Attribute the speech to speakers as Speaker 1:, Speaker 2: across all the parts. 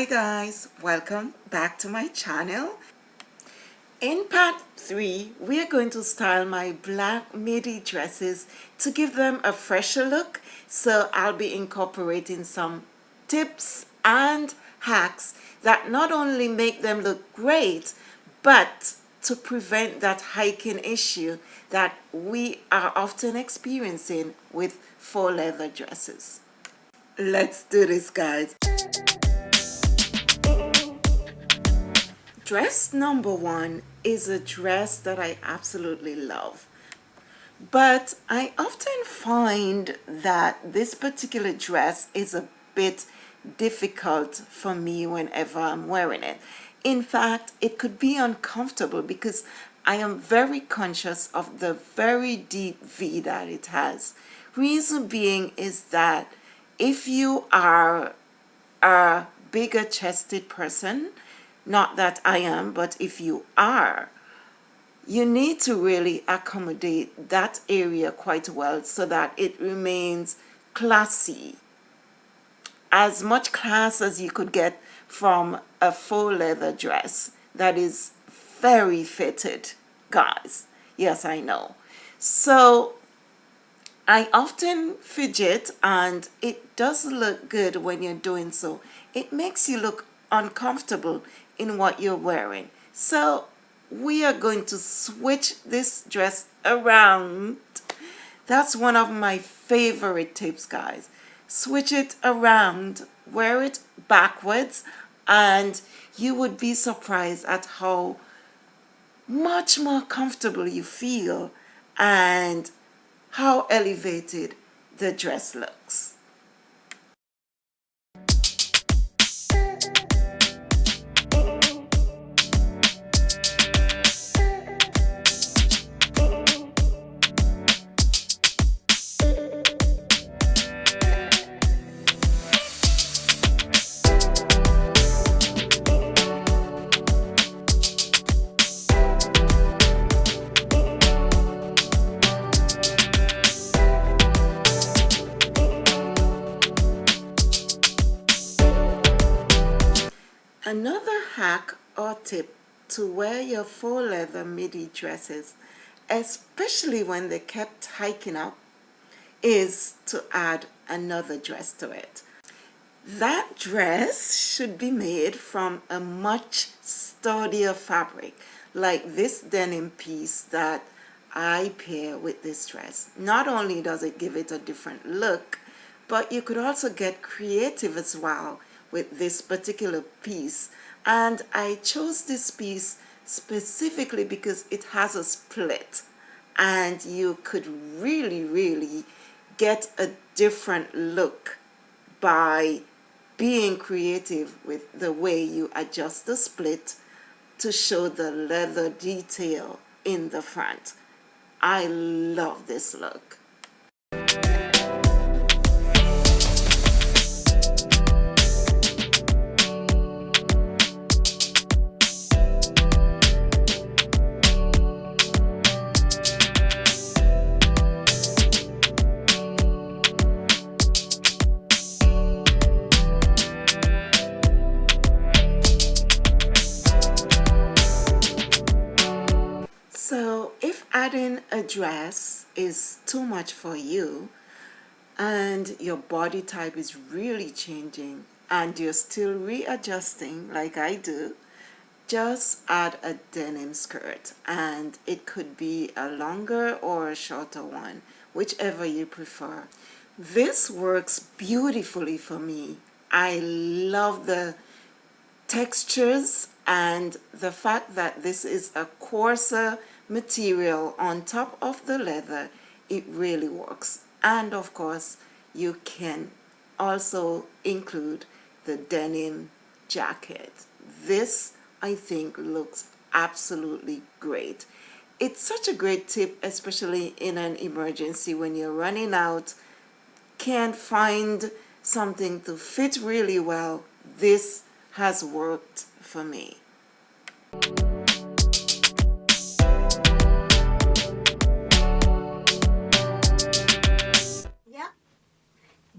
Speaker 1: Hi guys, welcome back to my channel. In part 3, we are going to style my black midi dresses to give them a fresher look. So I'll be incorporating some tips and hacks that not only make them look great, but to prevent that hiking issue that we are often experiencing with faux leather dresses. Let's do this guys. Dress number one is a dress that I absolutely love. But I often find that this particular dress is a bit difficult for me whenever I'm wearing it. In fact, it could be uncomfortable because I am very conscious of the very deep V that it has. Reason being is that if you are a bigger chested person, not that I am, but if you are, you need to really accommodate that area quite well so that it remains classy. As much class as you could get from a faux leather dress that is very fitted, guys. Yes, I know. So I often fidget and it does look good when you're doing so. It makes you look uncomfortable in what you're wearing. So we are going to switch this dress around. That's one of my favorite tips, guys. Switch it around, wear it backwards, and you would be surprised at how much more comfortable you feel and how elevated the dress looks. Hack or tip to wear your faux leather midi dresses, especially when they kept hiking up, is to add another dress to it. That dress should be made from a much sturdier fabric, like this denim piece that I pair with this dress. Not only does it give it a different look, but you could also get creative as well with this particular piece and I chose this piece specifically because it has a split and you could really really get a different look by being creative with the way you adjust the split to show the leather detail in the front. I love this look. Adding a dress is too much for you and your body type is really changing and you're still readjusting like I do, just add a denim skirt and it could be a longer or a shorter one, whichever you prefer. This works beautifully for me. I love the textures and the fact that this is a coarser material on top of the leather it really works. And of course you can also include the denim jacket. This I think looks absolutely great. It's such a great tip especially in an emergency when you're running out can't find something to fit really well. This has worked for me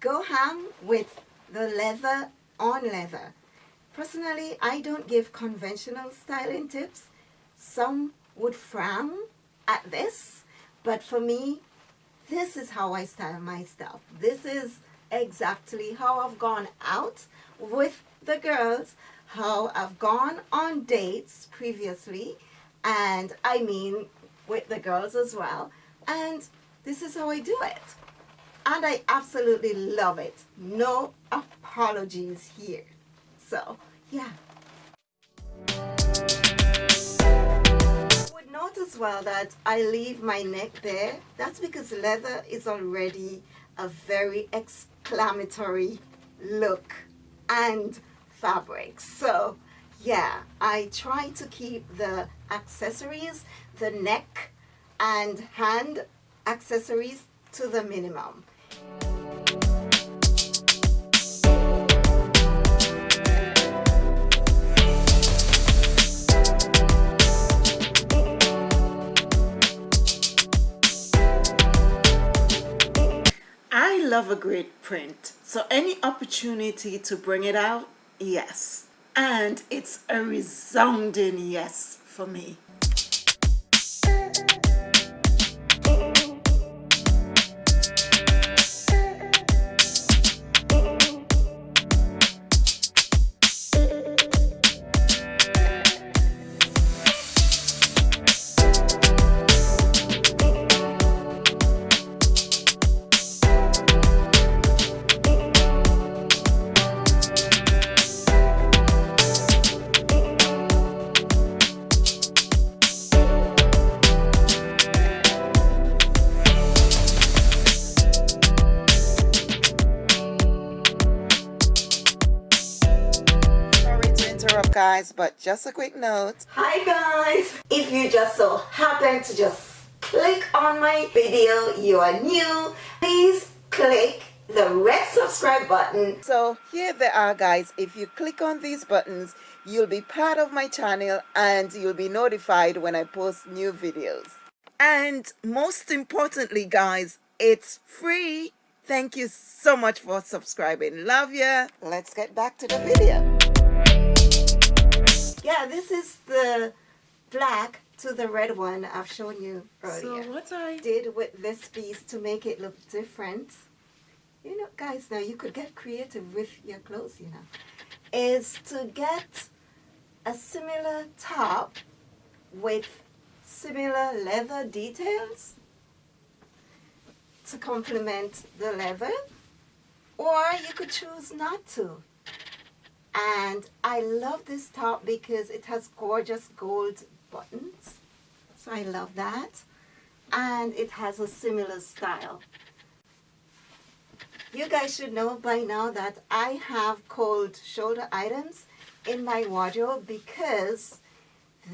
Speaker 2: go ham with the leather on leather. Personally, I don't give conventional styling tips. Some would frown at this, but for me, this is how I style my stuff. This is exactly how I've gone out with the girls, how I've gone on dates previously, and I mean with the girls as well. And this is how I do it. And I absolutely love it. No apologies here. So, yeah. You would note as well that I leave my neck there. That's because leather is already a very exclamatory look and fabric. So yeah, I try to keep the accessories, the neck and hand accessories to the minimum.
Speaker 1: I love a great print, so any opportunity to bring it out, yes. And it's a resounding yes for me. Guys, but just a quick note.
Speaker 2: Hi guys! If you just so happen to just click on my video, you are new, please click the red subscribe button.
Speaker 1: So here they are guys. If you click on these buttons, you'll be part of my channel and you'll be notified when I post new videos. And most importantly guys, it's free. Thank you so much for subscribing. Love ya. Let's get back to the video.
Speaker 2: Yeah, this is the black to the red one I've shown you earlier.
Speaker 1: So what I
Speaker 2: did with this piece to make it look different, you know, guys, now you could get creative with your clothes, you know, is to get a similar top with similar leather details to complement the leather, or you could choose not to. And I love this top because it has gorgeous gold buttons. So I love that. And it has a similar style. You guys should know by now that I have cold shoulder items in my wardrobe because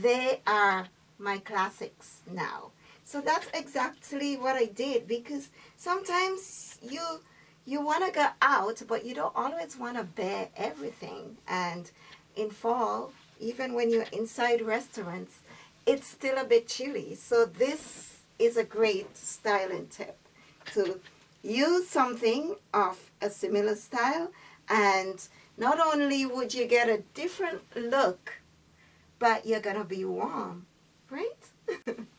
Speaker 2: they are my classics now. So that's exactly what I did because sometimes you you want to go out but you don't always want to bear everything. And in fall even when you're inside restaurants it's still a bit chilly. So this is a great styling tip to use something of a similar style. And not only would you get a different look but you're gonna be warm right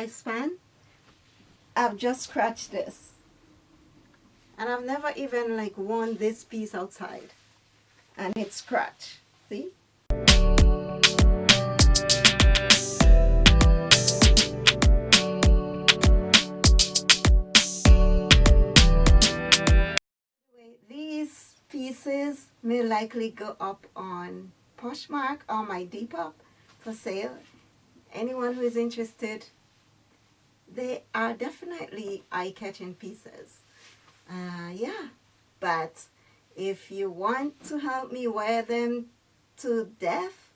Speaker 2: lifespan I've just scratched this. And I've never even like worn this piece outside. And it's scratched. See? These pieces may likely go up on Poshmark or my Depop for sale. Anyone who is interested, they are definitely eye-catching pieces. Uh, yeah, but if you want to help me wear them to death,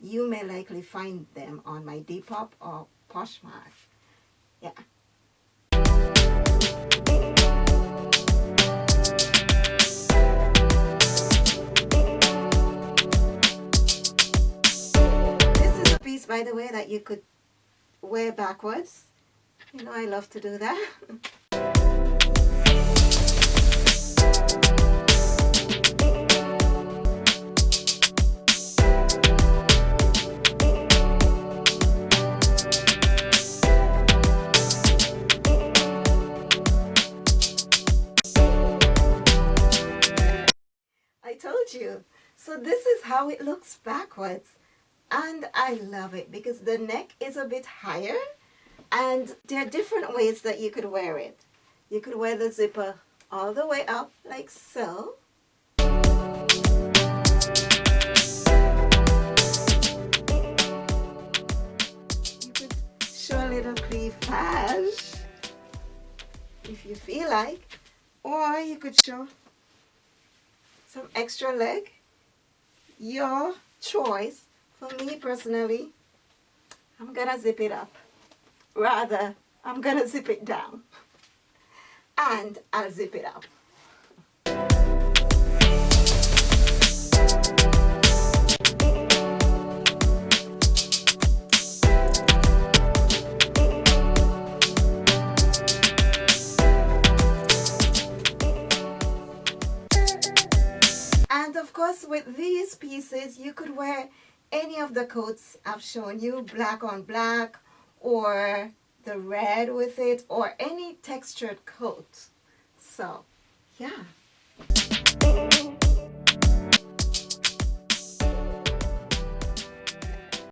Speaker 2: you may likely find them on my Depop or Poshmark. Yeah. This is a piece, by the way, that you could wear backwards. You know I love to do that. I told you. So this is how it looks backwards. And I love it because the neck is a bit higher and there are different ways that you could wear it. You could wear the zipper all the way up like so. You could show a little cleavage if you feel like or you could show some extra leg your choice for me personally I'm gonna zip it up. Rather I'm gonna zip it down. And I'll zip it up. And of course with these pieces you could wear any of the coats I've shown you black on black or the red with it or any textured coat. So yeah